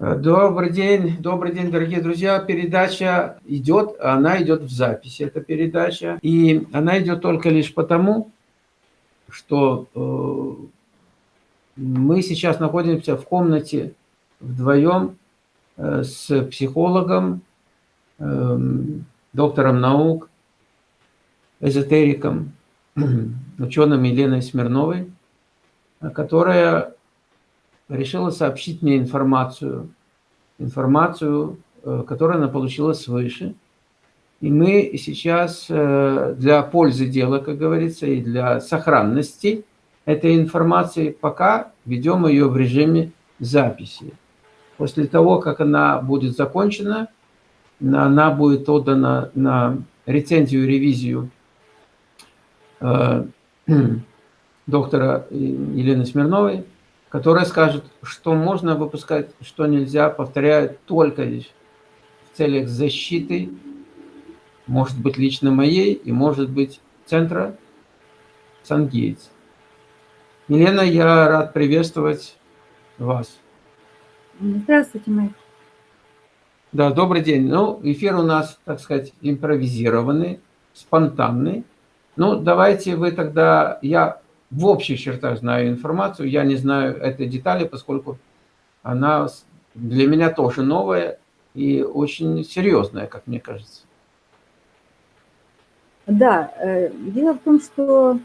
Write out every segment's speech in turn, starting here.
Добрый день, добрый день, дорогие друзья. Передача идет, она идет в записи, эта передача. И она идет только лишь потому, что э, мы сейчас находимся в комнате вдвоем э, с психологом, э, доктором наук, эзотериком, ученым Еленой Смирновой, которая решила сообщить мне информацию, информацию, э, которую она получила свыше. И мы сейчас э, для пользы дела, как говорится, и для сохранности этой информации пока ведем ее в режиме записи. После того, как она будет закончена, она будет отдана на рецензию, ревизию э, доктора Елены Смирновой, которая скажет, что можно выпускать, что нельзя, повторяю, только лишь в целях защиты, может быть, лично моей и, может быть, центра Сангейтс. Елена, я рад приветствовать вас. Здравствуйте, Майк. Да, добрый день. Ну, эфир у нас, так сказать, импровизированный, спонтанный. Ну, давайте вы тогда, я в общих чертах знаю информацию, я не знаю этой детали, поскольку она для меня тоже новая и очень серьезная, как мне кажется. Да, э, дело в том, что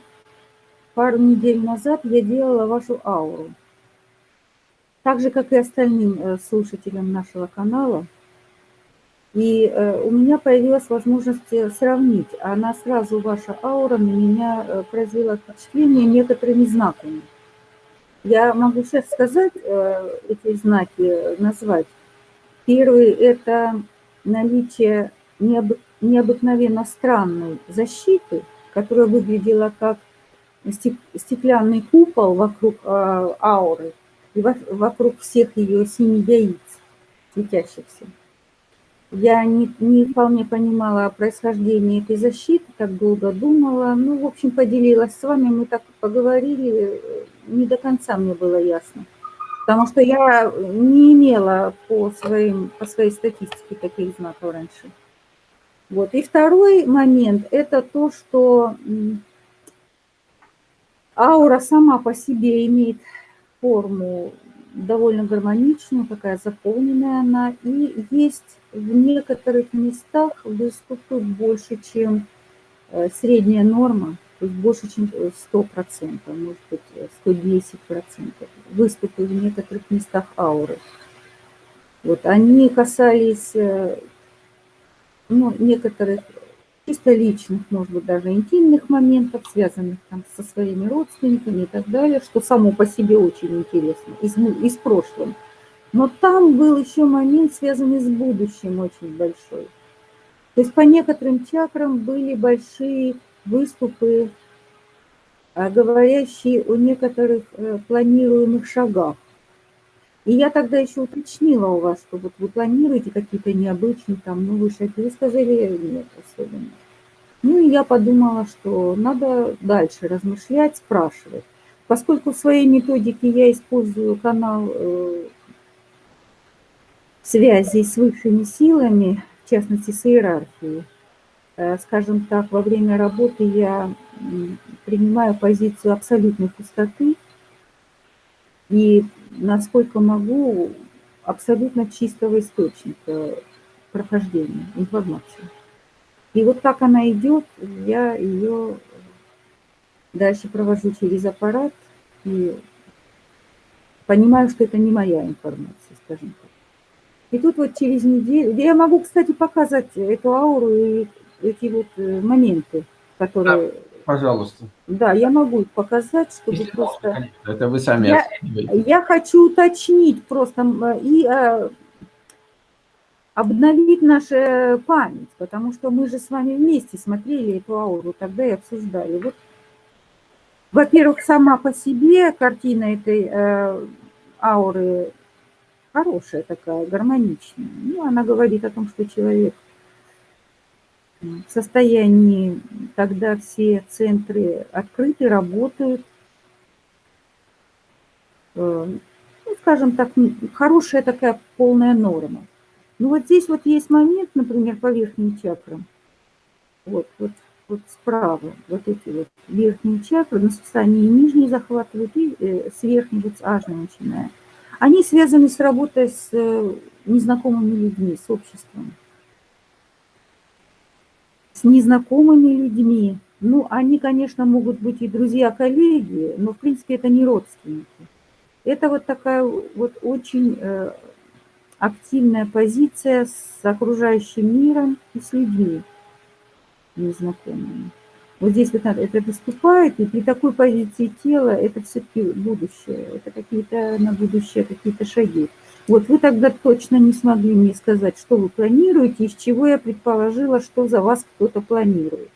пару недель назад я делала вашу ауру. Так же, как и остальным э, слушателям нашего канала – и э, у меня появилась возможность э, сравнить. Она сразу, ваша аура, на меня э, произвела впечатление некоторыми знаками. Я могу сейчас сказать, эти знаки назвать. Первый – это наличие необы необыкновенно странной защиты, которая выглядела как стеклянный купол вокруг ауры и вокруг всех ее семи яиц светящихся. Я не, не вполне понимала происхождение этой защиты, так долго думала. Ну, в общем, поделилась с вами, мы так поговорили, не до конца мне было ясно. Потому что я не имела по, своим, по своей статистике таких знаков раньше. Вот. И второй момент – это то, что аура сама по себе имеет форму довольно гармоничная, такая заполненная она. И есть в некоторых местах выступы больше, чем э, средняя норма, то есть больше, чем 100%, может быть, 110%. Выступы в некоторых местах ауры. Вот, они касались э, ну, некоторых чисто личных, может быть, даже интимных моментов, связанных там со своими родственниками и так далее, что само по себе очень интересно, из, из прошлого. Но там был еще момент, связанный с будущим, очень большой. То есть по некоторым чакрам были большие выступы, а, говорящие о некоторых э, планируемых шагах. И я тогда еще уточнила у вас, что вот вы планируете какие-то необычные там новые шаги. Вы сказали, нет особенно. Ну и я подумала, что надо дальше размышлять, спрашивать. Поскольку в своей методике я использую канал э, связи с высшими силами, в частности с иерархией. Э, скажем так, во время работы я принимаю позицию абсолютной пустоты и, насколько могу, абсолютно чистого источника прохождения информации. И вот как она идет, я ее дальше провожу через аппарат и понимаю, что это не моя информация, скажем так. И тут вот через неделю... Я могу, кстати, показать эту ауру и эти вот э, моменты, которые... Да, пожалуйста. Да, я могу их показать, чтобы Если просто... Можно, это вы сами я, я хочу уточнить просто и а, обновить нашу память, потому что мы же с вами вместе смотрели эту ауру тогда и обсуждали. Вот, во-первых, сама по себе картина этой э, ауры хорошая такая, гармоничная. Ну, она говорит о том, что человек в состоянии, когда все центры открыты, работают, э, ну, скажем так, хорошая такая полная норма. Ну вот здесь вот есть момент, например, по верхним чакрам. Вот, вот, вот справа, вот эти вот верхние чакры, на состоянии нижние захватывают и э, с верхней вот с ажной начиная. Они связаны с работой с э, незнакомыми людьми, с обществом. Незнакомыми людьми. Ну, они, конечно, могут быть и друзья, коллеги, но, в принципе, это не родственники. Это вот такая вот очень э, активная позиция с окружающим миром и с людьми незнакомыми. Вот здесь вот это выступает, и при такой позиции тела это все-таки будущее, это какие-то на будущее какие-то шаги. Вот вы тогда точно не смогли мне сказать, что вы планируете, из чего я предположила, что за вас кто-то планирует.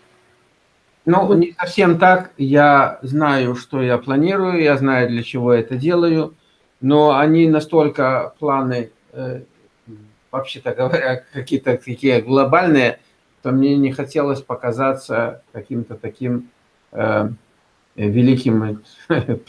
Ну, вот. не совсем так. Я знаю, что я планирую, я знаю, для чего я это делаю, но они настолько планы, э, вообще-то говоря, какие-то такие глобальные, то мне не хотелось показаться каким-то таким э, великим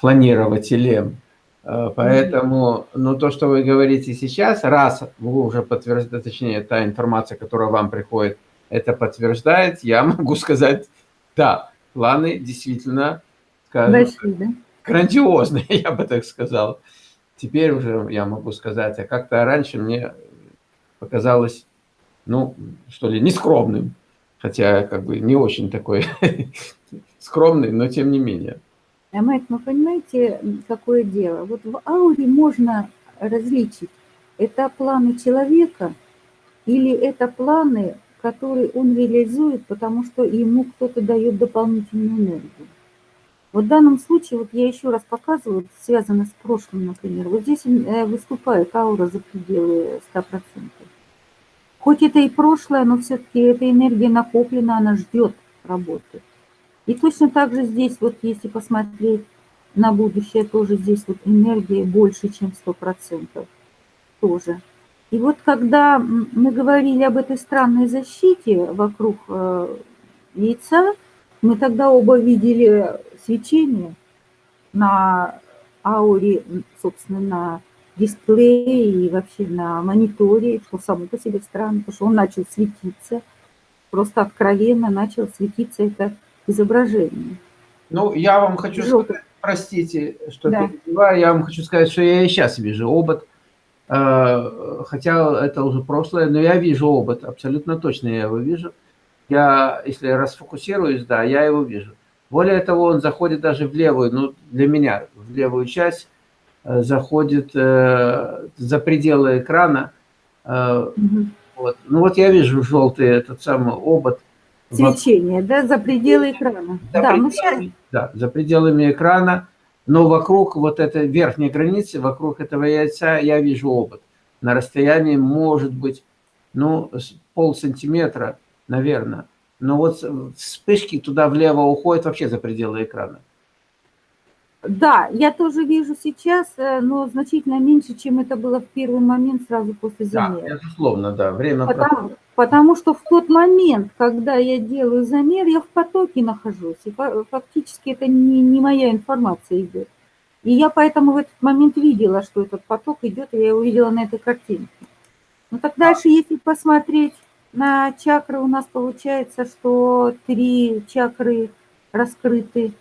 планирователем. Э, поэтому, ну, то, что вы говорите сейчас, раз вы уже подтверждаете, точнее, та информация, которая вам приходит, это подтверждает, я могу сказать, да, планы действительно, скажем, Большие, да? грандиозные, я бы так сказал. Теперь уже я могу сказать, а как-то раньше мне показалось ну, что ли, не скромным, хотя как бы не очень такой скромный, но тем не менее. А Майк, ну понимаете, какое дело? Вот в ауре можно различить, это планы человека или это планы, которые он реализует, потому что ему кто-то дает дополнительную энергию. Вот в данном случае, вот я еще раз показываю, связано с прошлым, например, вот здесь э, выступает аура за пределы 100%. Хоть это и прошлое, но все-таки эта энергия накоплена, она ждет работы. И точно так же здесь, вот если посмотреть на будущее, тоже здесь вот энергия больше, чем 100% тоже. И вот когда мы говорили об этой странной защите вокруг э, яйца, мы тогда оба видели свечение на ауре, собственно, на дисплее и вообще на мониторе, что само по себе странно, потому что он начал светиться, просто откровенно начал светиться это изображение. Ну, я вам хочу Желтый. сказать, простите, что да. перебиваю, я вам хочу сказать, что я и сейчас вижу обод, э, хотя это уже прошлое, но я вижу обод, абсолютно точно я его вижу. Я, если расфокусируюсь, да, я его вижу. Более того, он заходит даже в левую, ну, для меня, в левую часть, Э, заходит э, за пределы экрана. Угу. Вот. Ну вот я вижу желтый этот самый обод. Свечение, да, за пределы экрана. За да, пределами, сейчас... да, за пределами экрана. Но вокруг вот этой верхней границы, вокруг этого яйца я вижу обод. На расстоянии может быть, ну, пол сантиметра, наверное. Но вот вспышки туда влево уходят вообще за пределы экрана. Да, я тоже вижу сейчас, э, но значительно меньше, чем это было в первый момент сразу после замера. Да, безусловно, да. Время потому, потому что в тот момент, когда я делаю замер, я в потоке нахожусь. И фактически это не, не моя информация идет. И я поэтому в этот момент видела, что этот поток идет, и я его видела на этой картинке. Ну так дальше, если посмотреть на чакры, у нас получается, что три чакры раскрыты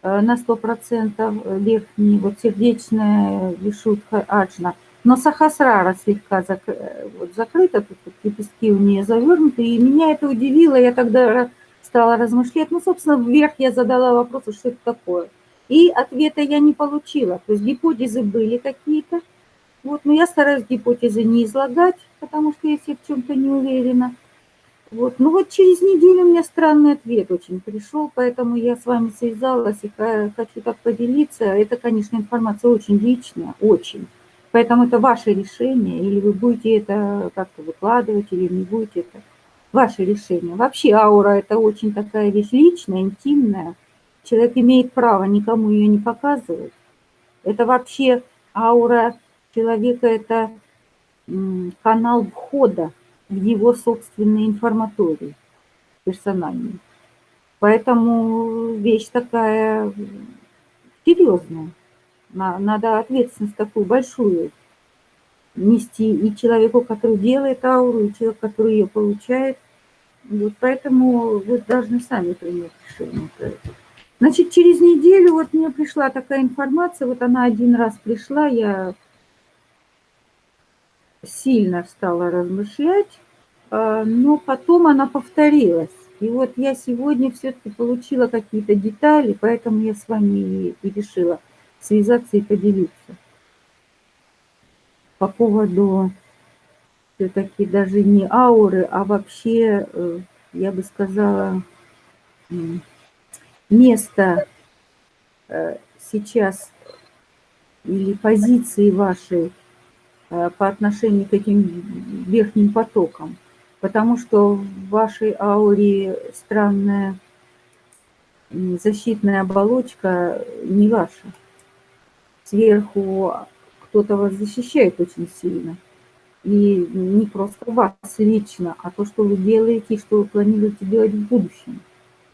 Э, на 100% верхний, вот сердечная вишутха аджна. Но сахасрара слегка зак... Э, вот, закрыта, тут вот, лепестки у нее завернуты, и меня это удивило, я тогда стала размышлять. Ну, собственно, вверх я задала вопрос, что это такое. И ответа я не получила, то есть гипотезы были какие-то, вот, но я стараюсь гипотезы не излагать, потому что если в чем-то не уверена. Вот. Ну вот через неделю у меня странный ответ очень пришел, поэтому я с вами связалась и хочу так поделиться. Это, конечно, информация очень личная, очень. Поэтому это ваше решение, или вы будете это как-то выкладывать, или не будете это. Ваше решение. Вообще аура – это очень такая вещь личная, интимная. Человек имеет право никому ее не показывать. Это вообще аура человека – это канал входа в его собственной информатории персональной. Поэтому вещь такая серьезная. Надо ответственность такую большую нести и человеку, который делает ауру, и человеку, который ее получает. Вот поэтому вы должны сами принять решение. Значит, через неделю вот мне пришла такая информация, вот она один раз пришла, я сильно стала размышлять, а, но потом она повторилась. И вот я сегодня все-таки получила какие-то детали, поэтому я с вами и решила связаться и поделиться. По поводу все-таки даже не ауры, а вообще, э, я бы сказала, место э, сейчас или позиции вашей э, по отношению к этим верхним потокам – потому что в вашей ауре странная защитная оболочка не ваша. Сверху кто-то вас защищает очень сильно. И не просто вас лично, а то, что вы делаете и что вы планируете делать в будущем.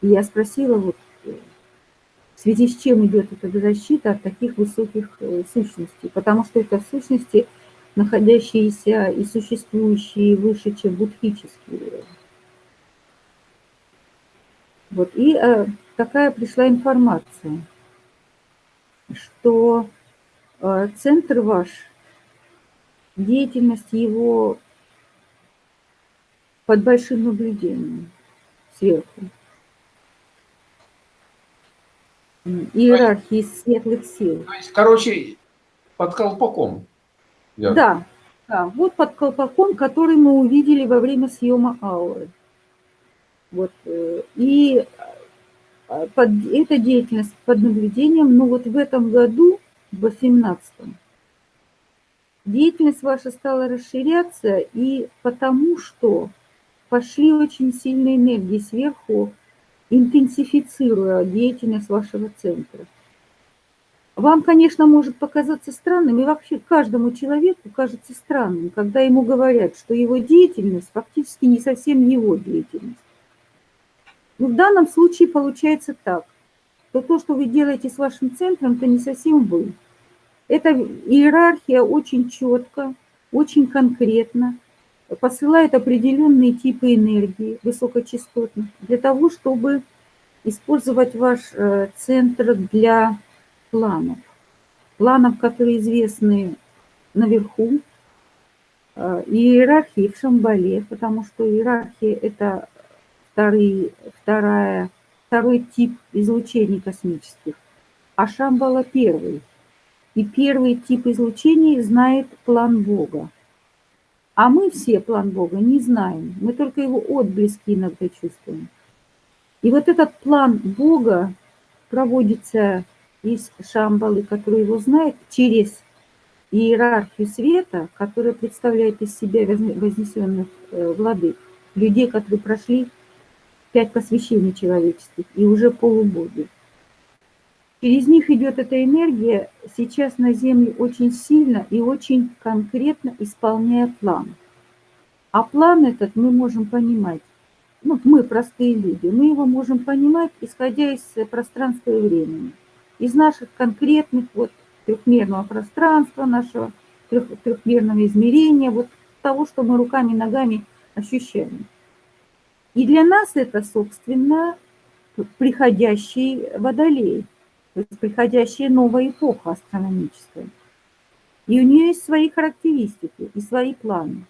И я спросила, вот, в связи с чем идет эта защита от таких высоких э, сущностей. Потому что это сущности – находящиеся и существующие выше, чем будхические. Вот, и э, такая пришла информация, что э, центр ваш, деятельность его под большим наблюдением сверху. Иерархии светлых сил. То есть, короче, под колпаком. Я... Да, да, вот под колпаком, который мы увидели во время съема ауры. Вот, э, и э, под, эта деятельность под наблюдением, но вот в этом году, в 18 деятельность ваша стала расширяться, и потому что пошли очень сильные энергии сверху, интенсифицируя деятельность вашего центра. Вам, конечно, может показаться странным, и вообще каждому человеку кажется странным, когда ему говорят, что его деятельность фактически не совсем его деятельность. Но в данном случае получается так, что то, что вы делаете с вашим центром, это не совсем вы. Эта иерархия очень четко, очень конкретно посылает определенные типы энергии высокочастотных для того, чтобы использовать ваш э, центр для планов. Планов, которые известны наверху, э, иерархии в Шамбале, потому что иерархия – это вторые, вторая, второй тип излучений космических, а Шамбала – первый. И первый тип излучений знает план Бога. А мы все план Бога не знаем, мы только его отблески иногда чувствуем. И вот этот план Бога проводится из Шамбалы, который его знает, через иерархию света, которая представляет из себя вознесенных э, владык, людей, которые прошли пять посвящений человеческих и уже полубоги. Через них идет эта энергия сейчас на Земле очень сильно и очень конкретно исполняя план. А план этот мы можем понимать, ну, мы простые люди, мы его можем понимать, исходя из пространства и времени из наших конкретных вот трехмерного пространства, нашего трех, трехмерного измерения, вот того, что мы руками ногами ощущаем. И для нас это, собственно, приходящий водолей, то есть приходящая новая эпоха астрономическая. И у нее есть свои характеристики и свои планы.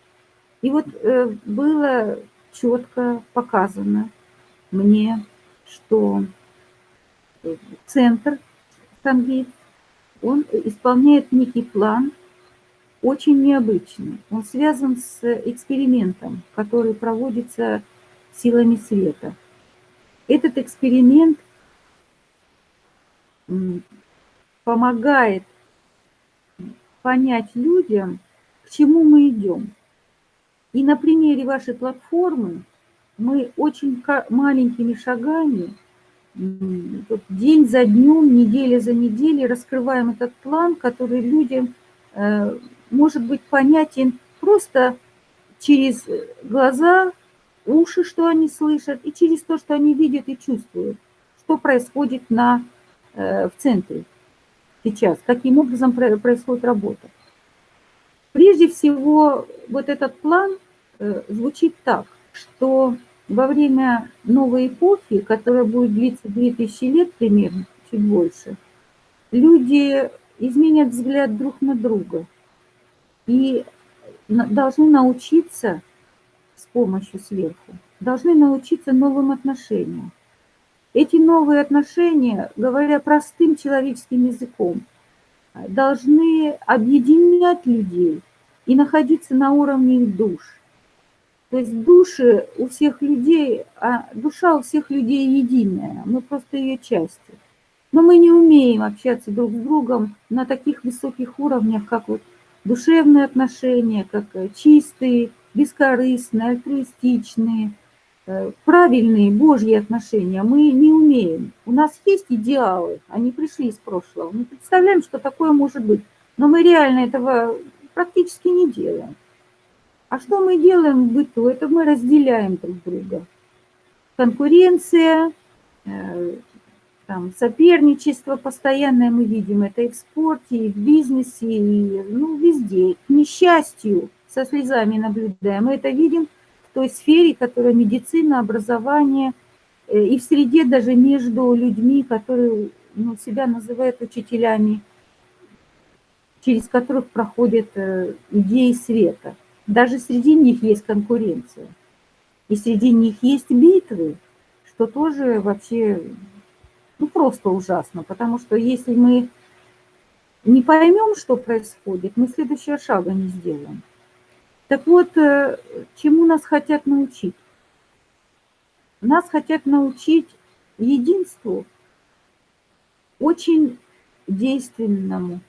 И вот э, было четко показано мне, что центр Сангейт, он исполняет некий план, очень необычный. Он связан с экспериментом, который проводится силами света. Этот эксперимент помогает понять людям, к чему мы идем. И на примере вашей платформы мы очень маленькими шагами день за днем, неделя за неделей раскрываем этот план, который людям э, может быть понятен просто через глаза, уши, что они слышат, и через то, что они видят и чувствуют, что происходит на, в центре. сейчас, каким образом происходит работа. Прежде всего, вот этот план э, звучит так, что во время новой эпохи, которая будет длиться 2000 лет примерно, чуть больше, люди изменят взгляд друг на друга и должны научиться с помощью сверху, должны научиться новым отношениям. Эти новые отношения, говоря простым человеческим языком, должны объединять людей и находиться на уровне их душ. То есть души у всех людей, а душа у всех людей единая, мы просто ее части. Но мы не умеем общаться друг с другом на таких высоких уровнях, как вот душевные отношения, как чистые, бескорыстные, альтруистичные, э, правильные Божьи отношения. Мы не умеем. У нас есть идеалы, они пришли из прошлого. Мы представляем, что такое может быть, но мы реально этого практически не делаем. А что мы делаем в быту? Это мы разделяем друг друга. Конкуренция, э, там, соперничество постоянное мы видим, это и в спорте, и в бизнесе, и ну, везде. К несчастью, со слезами наблюдаем. Мы это видим той сфере, которая медицина, образование, э, и в среде даже между людьми, которые ну, себя называют учителями, через которых проходят э, идеи света. Даже среди них есть конкуренция. И среди них есть битвы, что тоже вообще ну, просто ужасно, потому что если мы не поймем, что происходит, мы следующего шага не сделаем. Так вот, э, чему нас хотят научить? Нас хотят научить единству, очень действенному,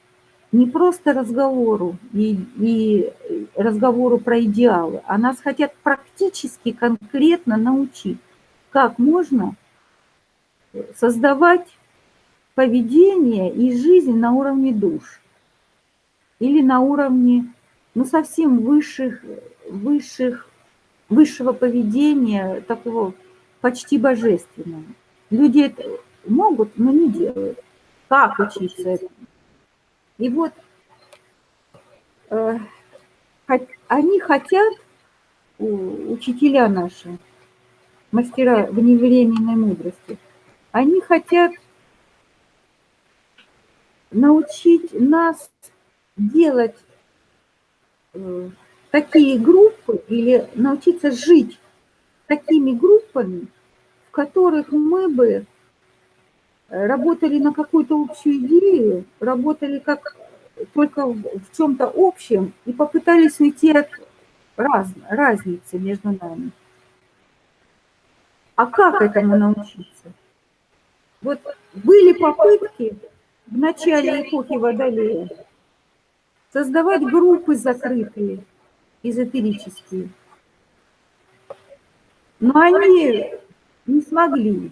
не просто разговору и, и разговору про идеалы, а нас хотят практически конкретно научить, как можно создавать поведение и жизнь на уровне душ или на уровне ну, совсем высших, высших, высшего поведения, такого почти божественного. Люди это могут, но не делают. Как учиться этому? И вот э, они хотят, учителя наши, мастера вневременной мудрости, они хотят научить нас делать такие группы или научиться жить такими группами, в которых мы бы работали на какую-то общую идею, работали как только в чем-то общем и попытались уйти от раз, разницы между нами. А как этому научиться? Вот были попытки в начале эпохи Водолея создавать группы закрытые, эзотерические. Но они не смогли.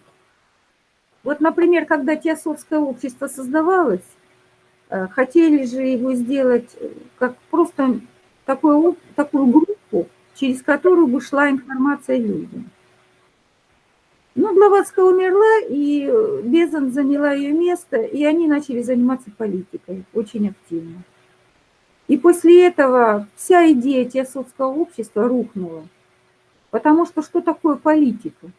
Вот, например, когда Теософское общество создавалось, э, хотели же его сделать э, как просто такую, такую группу, через которую бы шла информация людям. Ну, Блаватская умерла, и Безан заняла ее место, и они начали заниматься политикой очень активно. И после этого вся идея теософского общества рухнула. Потому что что такое политика?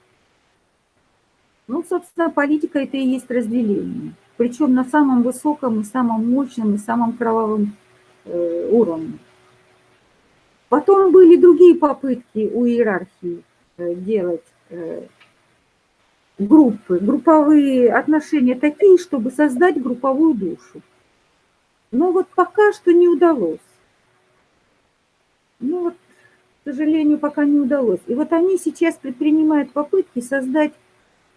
Ну, собственно, политика это и есть разделение. Причем на самом высоком и самом мощном и самом кровавом э, уровне. Потом были другие попытки у иерархии э, делать э, группы, групповые отношения такие, чтобы создать групповую душу. Но вот пока что не удалось. Ну вот, к сожалению, пока не удалось. И вот они сейчас предпринимают попытки создать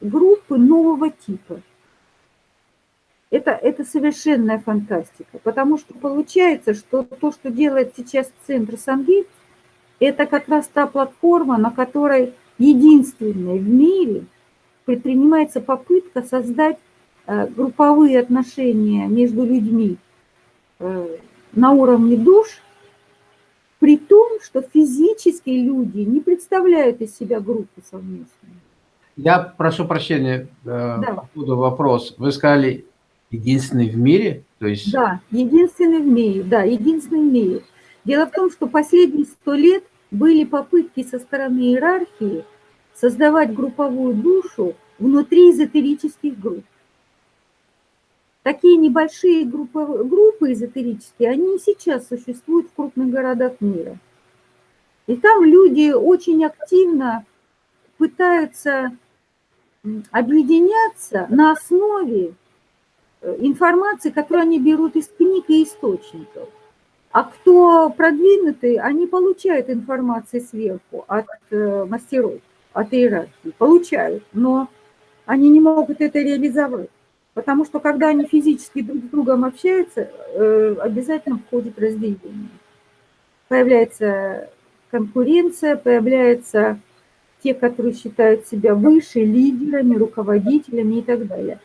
группы нового типа. Это, это совершенная фантастика, потому что получается, что то, что делает сейчас Центр Сангейт, это как раз та платформа, на которой единственная в мире – предпринимается попытка создать э, групповые отношения между людьми на уровне душ, при том, что физически люди не представляют из себя группу совместную. Я прошу прощения, э, да. поводу вопрос. Вы сказали, единственный в мире – То есть... Да, единственный в мире, да, единственный в мире. Дело в том, что последние сто лет были попытки со стороны иерархии создавать групповую душу внутри эзотерических групп. Такие небольшие группы, группы эзотерические, они и сейчас существуют в крупных городах мира. И там люди очень активно пытаются объединяться на основе э, информации, которую они берут из книг и источников. А кто продвинутый, они получают информацию сверху от э, мастеров, от иерархии, получают, но они не могут это реализовать. Потому что когда они физически друг с другом общаются, э, обязательно входит разделение. Появляется конкуренция, появляются те, которые считают себя выше, лидерами, руководителями и так далее.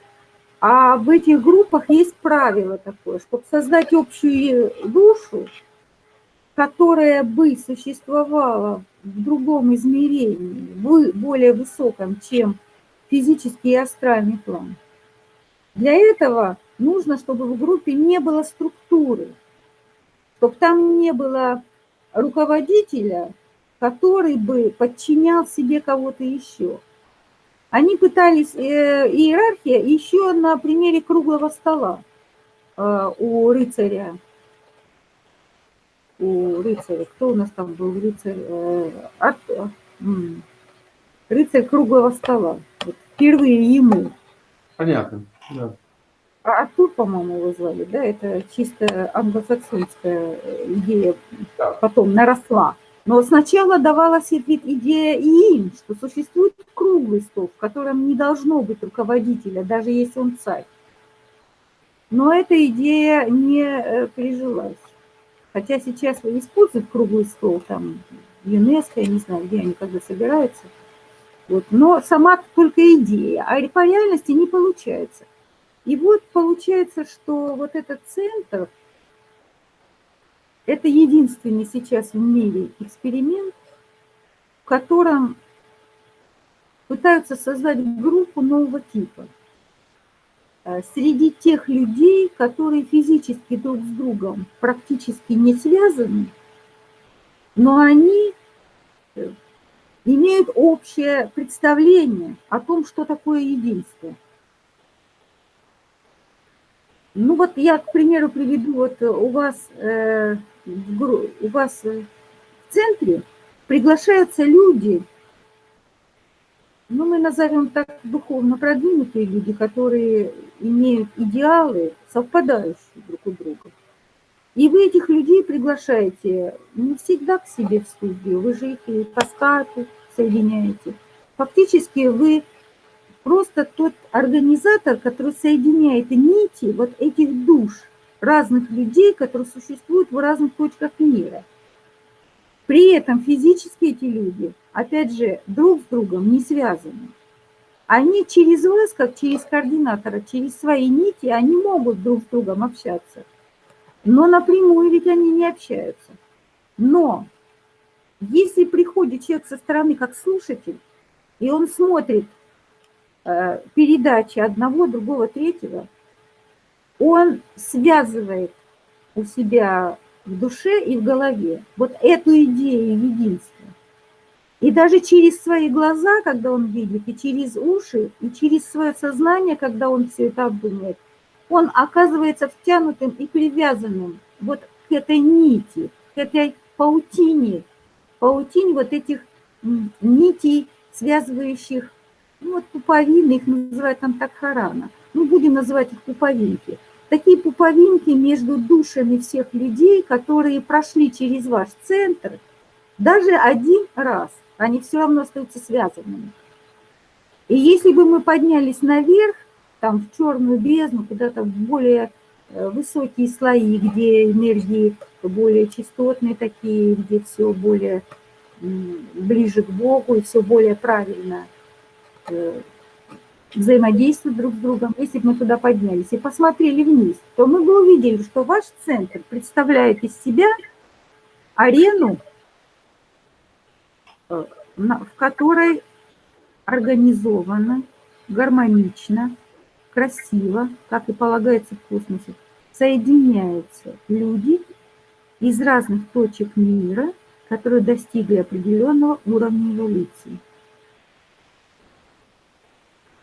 А в этих группах есть правило такое, чтобы создать общую душу, которая бы существовала в другом измерении, более высоком, чем физический и астральный план. Для этого нужно, чтобы в группе не было структуры, чтобы там не было руководителя, который бы подчинял себе кого-то еще. Они пытались, э, иерархия еще на примере круглого стола э, у рыцаря. У рыцаря, кто у нас там был рыцарь? Э, рыцарь круглого стола. Вот впервые ему. Понятно, да. А Артур, по-моему, его звали, да, это чисто англосаксонская идея, да. потом наросла. Но сначала давалась идея и им, что существует круглый стол, в котором не должно быть руководителя, даже если он царь. Но эта идея не э, прижилась. Хотя сейчас используют круглый стол, там, ЮНЕСКО, я не знаю, где они когда собираются. Вот. Но сама только идея, а по реальности не получается. И вот получается, что вот этот центр, это единственный сейчас в мире эксперимент, в котором пытаются создать группу нового типа. Э, среди тех людей, которые физически друг с другом практически не связаны, но они э, имеют общее представление о том, что такое единство – ну вот я, к примеру, приведу, вот у вас, э, у вас в центре приглашаются люди, ну мы назовем так духовно продвинутые люди, которые имеют идеалы, совпадающие друг у друга. И вы этих людей приглашаете не всегда к себе в студию, вы же их и по скайпу соединяете. Фактически вы просто тот организатор, который соединяет нити вот этих душ разных людей, которые существуют в разных точках мира. При этом физически эти люди, опять же, друг с другом не связаны. Они через вас, как через координатора, через свои нити, они могут друг с другом общаться. Но напрямую ведь они не общаются. Но если приходит человек со стороны как слушатель, и он смотрит передачи одного, другого, третьего, он связывает у себя в душе и в голове вот эту идею единства. И даже через свои глаза, когда он видит, и через уши, и через свое сознание, когда он все это обдумывает, он оказывается втянутым и привязанным вот к этой нити, к этой паутине, паутине вот этих нитей, связывающих ну вот пуповины, их называют там такхарана. Ну, будем называть их пуповинки. Такие пуповинки между душами всех людей, которые прошли через ваш центр, даже один раз, они все равно остаются связанными. И если бы мы поднялись наверх, там в черную бездну, куда-то в более э, высокие слои, где энергии более частотные такие, где все более ближе к Богу и все более правильно – Э, взаимодействовать друг с другом, если бы мы туда поднялись и посмотрели вниз, то мы бы увидели, что ваш центр представляет из себя арену, э, в которой организовано, гармонично, красиво, как и полагается в космосе, соединяются люди из разных точек мира, которые достигли определенного уровня эволюции.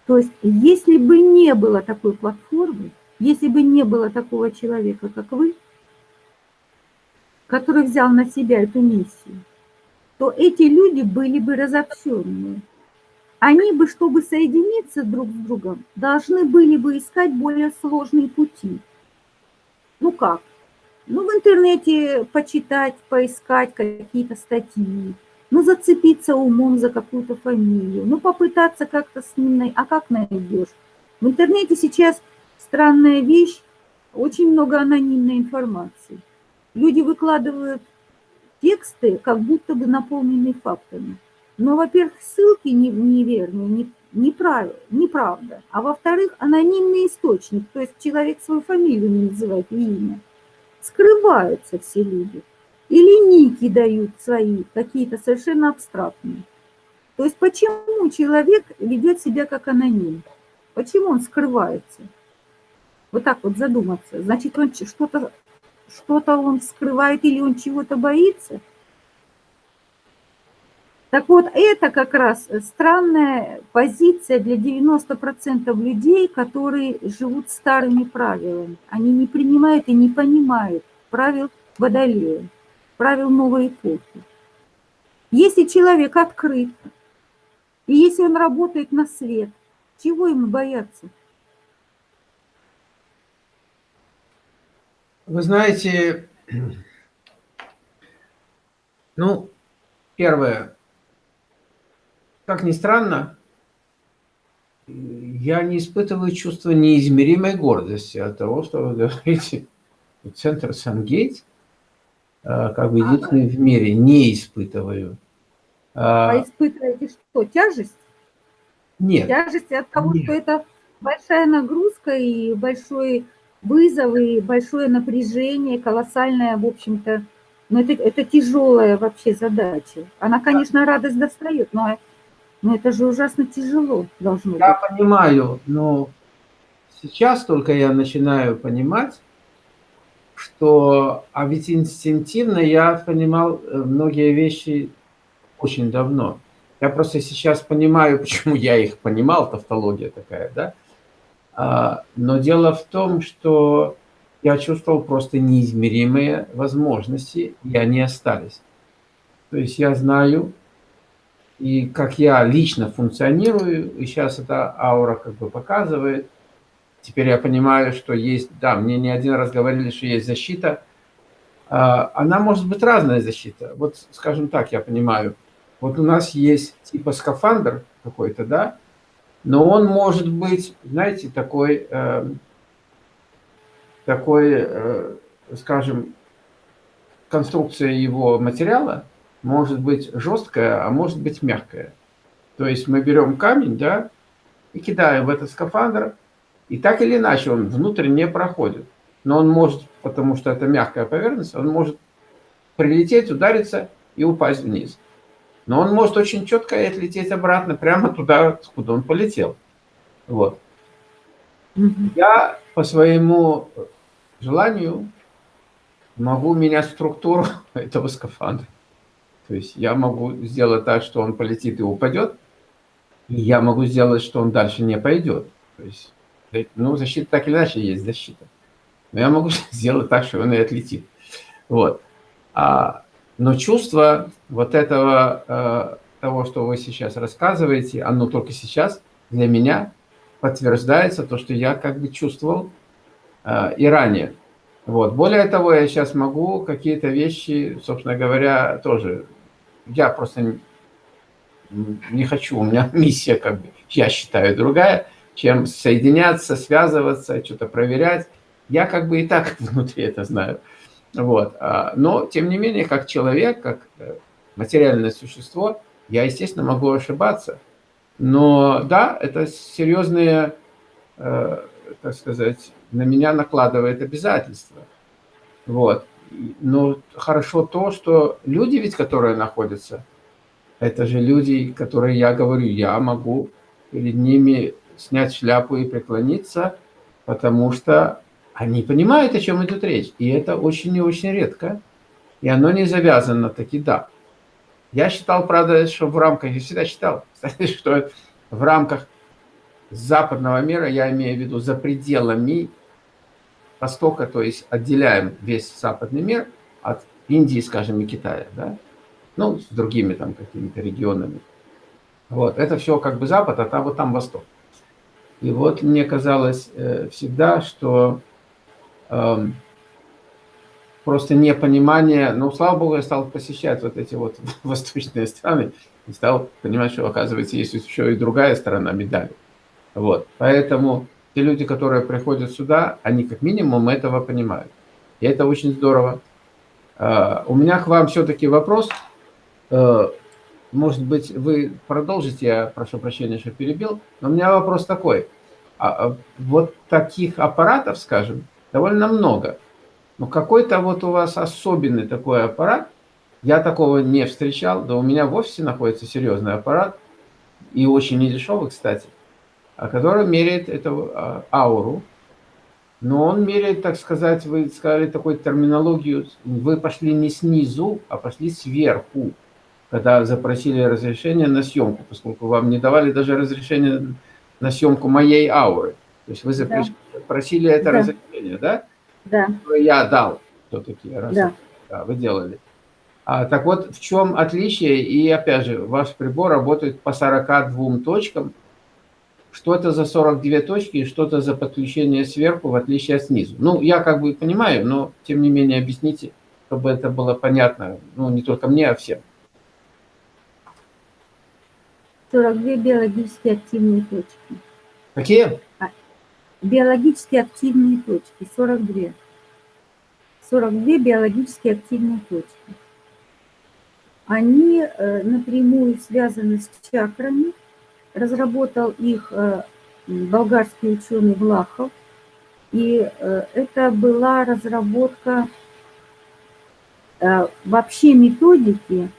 То есть, если бы не было такой платформы, если бы не было такого человека, как вы, который взял на себя эту миссию, то эти люди были бы разобщенные. Они бы, чтобы соединиться друг с другом, должны были бы искать более сложные пути. Ну как? Ну, в интернете почитать, поискать какие-то статьи, ну, зацепиться умом за какую-то фамилию, ну, попытаться как-то с ним, а как найдешь? В интернете сейчас странная вещь, очень много анонимной информации. Люди выкладывают тексты, как будто бы наполненные фактами. Но, во-первых, ссылки неверные, не, неправ, неправда. А во-вторых, анонимный источник, то есть человек свою фамилию не называет имя. Скрываются все люди. Или ники дают свои, какие-то совершенно абстрактные. То есть почему человек ведет себя как аноним? Почему он скрывается? Вот так вот задуматься. Значит, он что-то что-то он скрывает или он чего-то боится? Так вот, это как раз странная позиция для 90% людей, которые живут старыми правилами. Они не принимают и не понимают правил Водолея, правил новой эпохи. Если человек открыт, и если он работает на свет, чего ему бояться? Вы знаете, ну, первое, как ни странно, я не испытываю чувство неизмеримой гордости от того, что вы говорите, центр Сангейт, как бы единственный в мире, не испытываю. А, а испытываете что, тяжесть? Нет. Тяжесть от того, нет. что это большая нагрузка и большой вызов, и большое напряжение, колоссальное, в общем-то, но это, это тяжелая вообще задача. Она, конечно, радость достает, но но это же ужасно тяжело должно я быть. Я понимаю, но сейчас только я начинаю понимать, что, а ведь инстинктивно я понимал э, многие вещи очень давно. Я просто сейчас понимаю, почему я их понимал, тавтология такая, да? А, но дело в том, что я чувствовал просто неизмеримые возможности, и они остались. То есть я знаю, и как я лично функционирую, и сейчас эта аура как бы показывает. Теперь я понимаю, что есть, да, мне не один раз говорили, что есть защита. А, она может быть разная защита. Вот, скажем так, я понимаю. Вот у нас есть типа скафандр какой-то, да, но он может быть, знаете, такой, э, такой, э, скажем, конструкция его материала – может быть жесткая, а может быть мягкая. То есть мы берем камень, да, и кидаем в этот скафандр, и так или иначе он внутрь не проходит. Но он может, потому что это мягкая поверхность, он может прилететь, удариться и упасть вниз. Но он может очень четко отлететь обратно, прямо туда, куда он полетел. Вот. Я по своему желанию могу менять структуру этого скафандра. То есть я могу сделать так, что он полетит и упадет, и я могу сделать, что он дальше не пойдет. То есть, ну, защита так или иначе есть защита. Но я могу сделать так, что он и отлетит. Вот. А, но чувство вот этого, э, того, что вы сейчас рассказываете, оно только сейчас для меня подтверждается то, что я как бы чувствовал э, и ранее. Вот. Более того, я сейчас могу какие-то вещи, собственно говоря, тоже я просто не хочу, у меня миссия, как бы, я считаю, другая, чем соединяться, связываться, что-то проверять. Я как бы и так внутри это знаю. Вот. А, но, тем не менее, как человек, как э, материальное существо, я, естественно, могу ошибаться. Но да, это серьезные, э, так сказать, на меня накладывает обязательства. Вот. Но хорошо то, что люди ведь, которые находятся, это же люди, которые, я говорю, я могу перед ними снять шляпу и преклониться, потому что они понимают, о чем идет речь. И это очень и очень редко. И оно не завязано таки да. Я считал, правда, что в рамках, я всегда считал, что в рамках западного мира, я имею в виду за пределами Востока, то есть отделяем весь западный мир от Индии, скажем, и Китая, да? ну, с другими там какими-то регионами. Вот, это все как бы Запад, а там вот там Восток. И вот мне казалось э, всегда, что э, просто непонимание, ну, слава богу, я стал посещать вот эти вот восточные страны и стал понимать, что, оказывается, есть еще и другая сторона медали. Вот, поэтому те люди, которые приходят сюда, они как минимум этого понимают. И это очень здорово. Э, у меня к вам все-таки вопрос. Может быть, вы продолжите, я прошу прощения, что перебил, но у меня вопрос такой. А, а вот таких аппаратов, скажем, довольно много. Но какой-то вот у вас особенный такой аппарат, я такого не встречал, да у меня в офисе находится серьезный аппарат, и очень недешевый, кстати, а который меряет эту а, ауру, но он меряет, так сказать, вы сказали такую терминологию, вы пошли не снизу, а пошли сверху когда запросили разрешение на съемку, поскольку вам не давали даже разрешение на съемку моей ауры. То есть вы запросили да. это да. разрешение, да? Да. Я дал все-таки. Да. да. Вы делали. А, так вот, в чем отличие? И опять же, ваш прибор работает по 42 точкам. Что это за 42 точки и что это за подключение сверху, в отличие от снизу? Ну, я как бы понимаю, но тем не менее объясните, чтобы это было понятно, ну, не только мне, а всем. 42 биологически активные точки. Какие? А, биологически активные точки, 42. 42 биологически активные точки. Они э, напрямую связаны с чакрами. Разработал их э, болгарский ученый Влахов. И э, это была разработка вообще методики,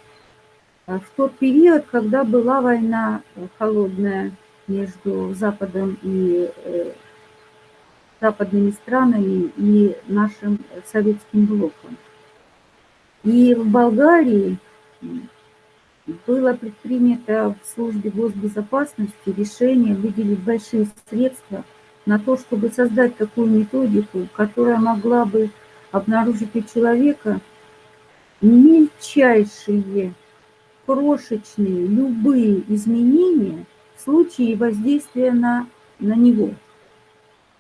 в тот период, когда была война э, холодная между Западом и э, западными странами и нашим советским блоком. И в Болгарии было предпринято в службе госбезопасности решение выделить большие средства на то, чтобы создать такую методику, которая могла бы обнаружить у человека мельчайшие крошечные любые изменения в случае воздействия на, на него.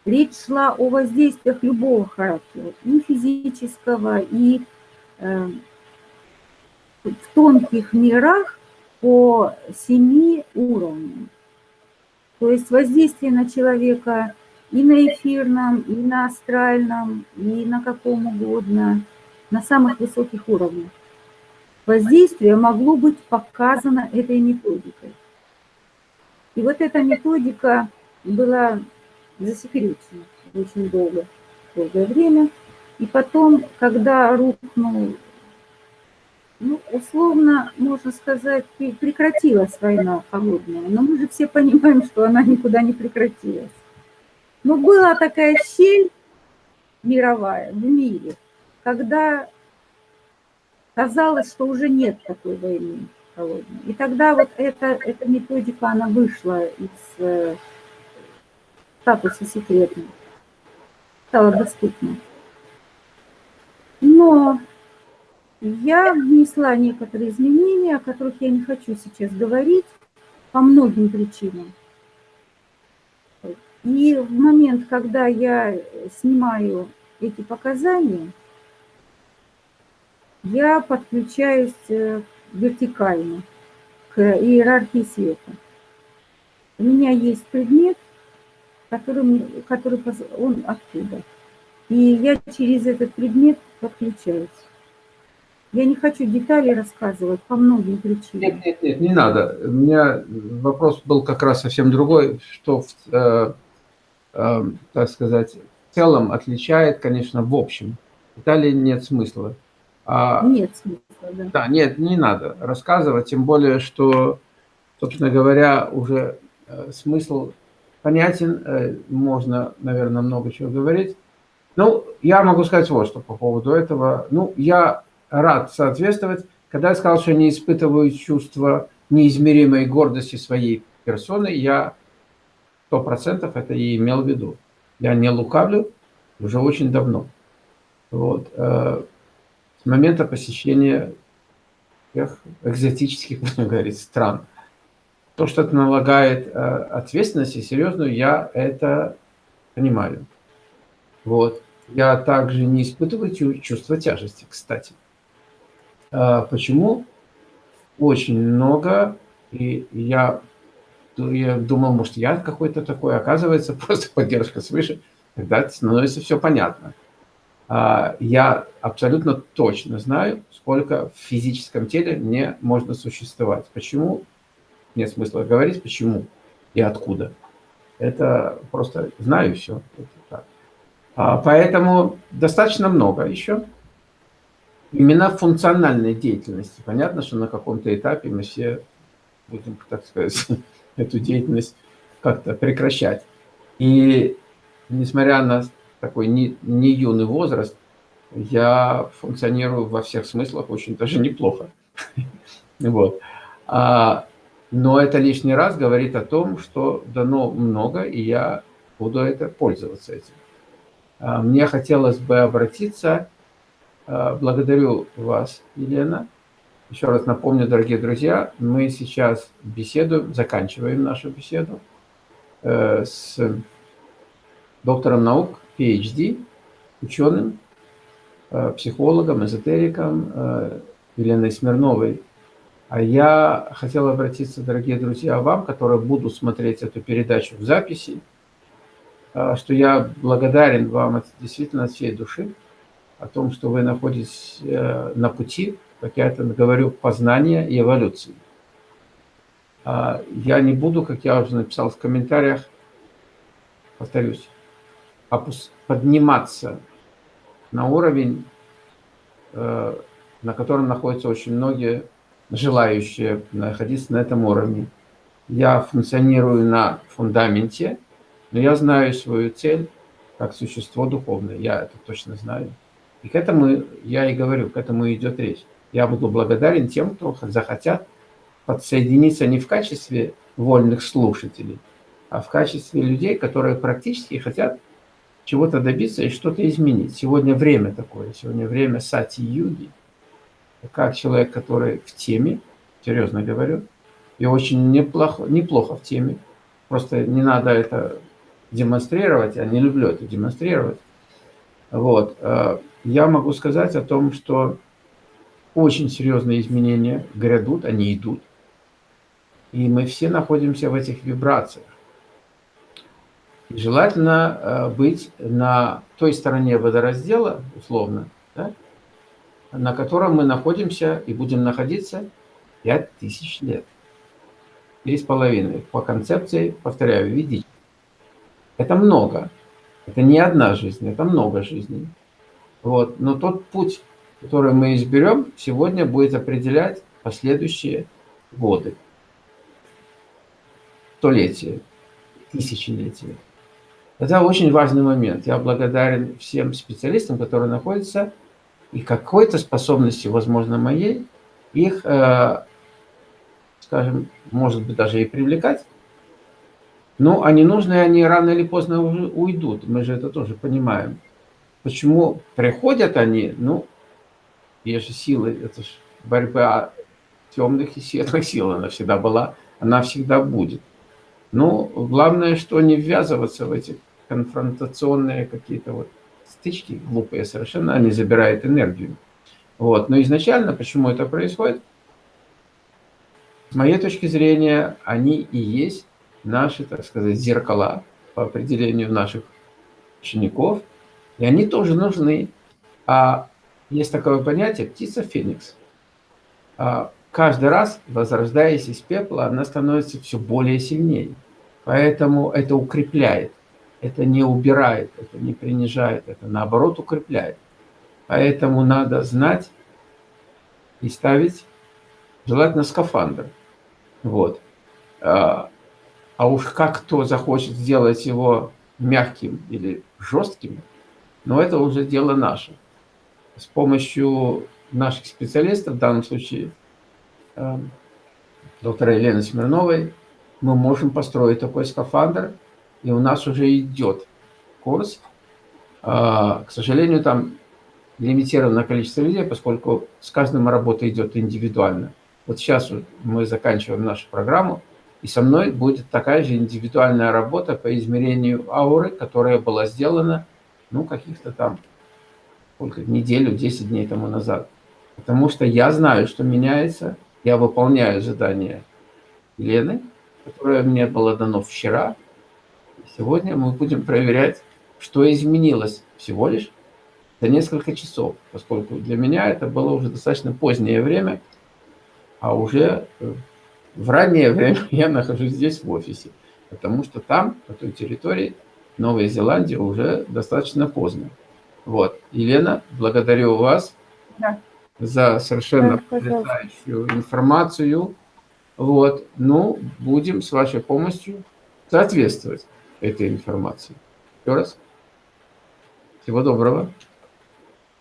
Речь шла о воздействиях любого характера, и физического, и э, в тонких мирах по семи уровням. То есть воздействие на человека и на эфирном, и на астральном, и на каком угодно, на самых высоких уровнях воздействие могло быть показано этой методикой. И вот эта методика была засекречена очень долго, долгое время. И потом, когда рухнул, ну, условно, можно сказать, прекратилась война холодная, но мы же все понимаем, что она никуда не прекратилась. Но была такая щель мировая в мире, когда казалось, что уже нет такой войны холодной. И тогда вот эта, эта методика, она вышла из э, статуса секретной, стала доступна. Но я внесла некоторые изменения, о которых я не хочу сейчас говорить, по многим причинам. И в момент, когда я снимаю эти показания, я подключаюсь э, вертикально к иерархии света. У меня есть предмет, который, который он оттуда. И я через этот предмет подключаюсь. Я не хочу детали рассказывать по многим причинам. Нет, нет, нет, не надо. У меня вопрос был как раз совсем другой, что, э, э, так сказать, в целом отличает, конечно, в общем. Деталей нет смысла. А, нет смысла, да. Да, нет, не надо рассказывать, тем более, что, собственно говоря, уже э, смысл понятен, э, можно, наверное, много чего говорить. Ну, я могу сказать вот что по поводу этого. Ну, я рад соответствовать. Когда я сказал, что не испытываю чувство неизмеримой гордости своей персоны, я сто процентов это и имел в виду. Я не лукавлю уже очень давно. Вот. Э, с момента посещения тех экзотических, будем говорить, стран. То, что это налагает э, ответственность и серьезную, я это понимаю. Вот. Я также не испытываю чувство тяжести, кстати. А, почему? Очень много, и я, я думал, может, я какой-то такой, оказывается, просто поддержка свыше, тогда становится все понятно. А, я абсолютно точно знаю, сколько в физическом теле мне можно существовать. Почему? Нет смысла говорить, почему и откуда. Это просто знаю все. А, поэтому достаточно много еще. Именно функциональной деятельности. Понятно, что на каком-то этапе мы все будем, так сказать, эту деятельность как-то прекращать. И несмотря на такой не, не юный возраст, я функционирую во всех смыслах очень даже неплохо. Вот. А, но это лишний раз говорит о том, что дано много, и я буду это пользоваться этим. А, мне хотелось бы обратиться, а, благодарю вас, Елена. Еще раз напомню, дорогие друзья, мы сейчас беседуем, заканчиваем нашу беседу э, с доктором наук, PhD, ученым, э, психологом, эзотериком э, Еленой Смирновой. А я хотел обратиться, дорогие друзья, вам, которые будут смотреть эту передачу в записи, а, что я благодарен вам действительно от всей души о том, что вы находитесь э, на пути, как я это говорю, познания и эволюции. А, я не буду, как я уже написал в комментариях, повторюсь, подниматься на уровень, э, на котором находятся очень многие желающие находиться на этом уровне. Я функционирую на фундаменте – но я знаю свою цель как существо духовное, я это точно знаю. И к этому, я и говорю, к этому идет речь. Я буду благодарен тем, кто захотят подсоединиться не в качестве вольных слушателей, а в качестве людей, которые практически хотят чего-то добиться и что-то изменить. Сегодня время такое, сегодня время сати-юги. Как человек, который в теме, серьезно говорю, и очень неплохо, неплохо в теме, просто не надо это демонстрировать, я не люблю это демонстрировать. Вот. Э, я могу сказать о том, что очень серьезные изменения грядут, они идут. И мы все находимся в этих вибрациях. Желательно э, быть на той стороне водораздела, условно, да, на котором мы находимся и будем находиться 5000 лет. Три с половиной. По концепции, повторяю, видите. Это много. Это не одна жизнь, это много жизней. Вот. Но тот путь, который мы изберем, сегодня будет определять последующие годы, столетия, тысячелетия. Это очень важный момент. Я благодарен всем специалистам, которые находятся, и какой-то способности, возможно, моей, их, э, скажем, может быть, даже и привлекать ну, они нужны, они рано или поздно уйдут. Мы же это тоже понимаем. Почему приходят они? Ну, есть же силы, это же борьба темных и светлых сил, она всегда была, она всегда будет. Ну, главное, что не ввязываться в эти конфронтационные какие-то вот стычки глупые совершенно, они забирают энергию. Вот. Но изначально, почему это происходит? С моей точки зрения, они и есть наши, так сказать, зеркала по определению наших учеников, и они тоже нужны. А есть такое понятие птица Феникс. А каждый раз, возрождаясь из пепла, она становится все более сильнее. Поэтому это укрепляет, это не убирает, это не принижает, это наоборот укрепляет. Поэтому надо знать и ставить, желательно скафандр. Вот. А, а уж как кто захочет сделать его мягким или жестким, Но это уже дело наше. С помощью наших специалистов, в данном случае э, доктора Елены Смирновой, мы можем построить такой скафандр, и у нас уже идет курс. К сожалению, там лимитированное количество людей, поскольку с каждым работа идет индивидуально. Вот сейчас мы заканчиваем нашу программу, и со мной будет такая же индивидуальная работа по измерению ауры, которая была сделана, ну, каких-то там, сколько, неделю, 10 дней тому назад. Потому что я знаю, что меняется, я выполняю задание Лены, которое мне было дано вчера. Сегодня мы будем проверять, что изменилось всего лишь за несколько часов, поскольку для меня это было уже достаточно позднее время, а уже э, в раннее время я нахожусь здесь в офисе, потому что там, по той территории, Новая Зеландия уже достаточно поздно. Вот. Елена, благодарю вас да. за совершенно да, потрясающую информацию. Вот. Ну, будем с вашей помощью соответствовать этой информации. Еще раз. Всего доброго.